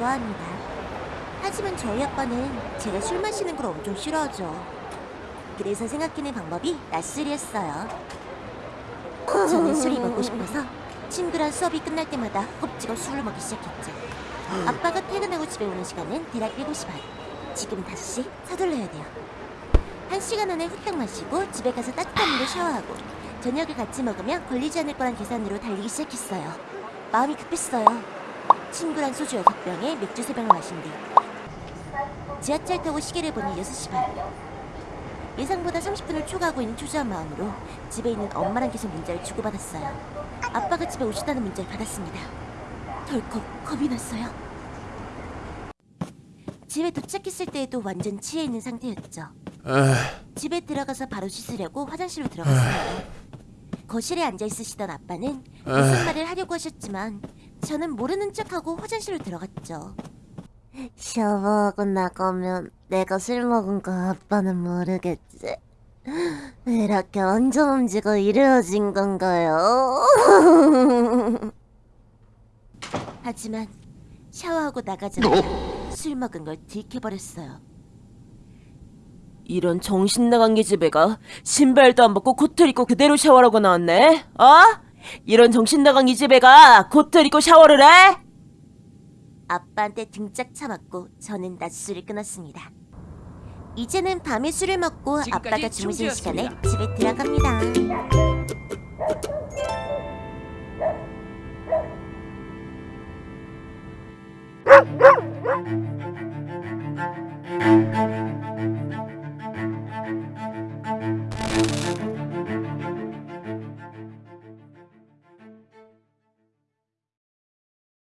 좋아합니다. 하지만 저희 아빠는 제가 술 마시는 걸 엄청 싫어하죠. 그래서 생각해낸 방법이 낮술이었어요. 저는 술이 먹고 싶어서 친구랑 수업이 끝날 때마다 겁지고 술을 먹기 시작했죠. 아빠가 퇴근하고 집에 오는 시간은 대략 7시 반. 지금 5시 서둘러야 돼요. 한 시간 안에 후딱 마시고 집에 가서 따뜻한 물로 샤워하고 저녁을 같이 먹으면 걸리지 않을 거란 계산으로 달리기 시작했어요. 마음이 급했어요. 친구랑 소주 6병에 맥주 3병을 마신 뒤 지하철 타고 시계를 보니 6시 반. 예상보다 30분을 초과하고 있는 초조한 마음으로 집에 있는 엄마랑 계속 문자를 주고받았어요. 아빠가 집에 오셨다는 문자를 받았습니다. 덜컥 겁이 났어요. 집에 도착했을 때에도 완전 취해 있는 상태였죠. 집에 들어가서 바로 씻으려고 화장실로 들어갔어요. 거실에 앉아 있으시던 아빠는 무슨 말을 하려고 하셨지만 저는 모르는 척하고 화장실로 들어갔죠. 샤워하고 나가면 내가 술 먹은 거 아빠는 모르겠지. 이렇게 얹어움지고 이루어진 건가요? 하지만 샤워하고 나가자마자 술 먹은 걸 들켜버렸어요. 이런 정신 나간 기집애가 신발도 안 벗고 코트를 입고 그대로 샤워를 하고 나왔네? 어? 이런 정신나간 이 집에 가! 코트를 입고 샤워를 해! 아빠한테 등짝 참았고 저는 낮 술을 끊었습니다. 이제는 밤에 술을 먹고 아빠가 주무신 시간에 집에 들어갑니다.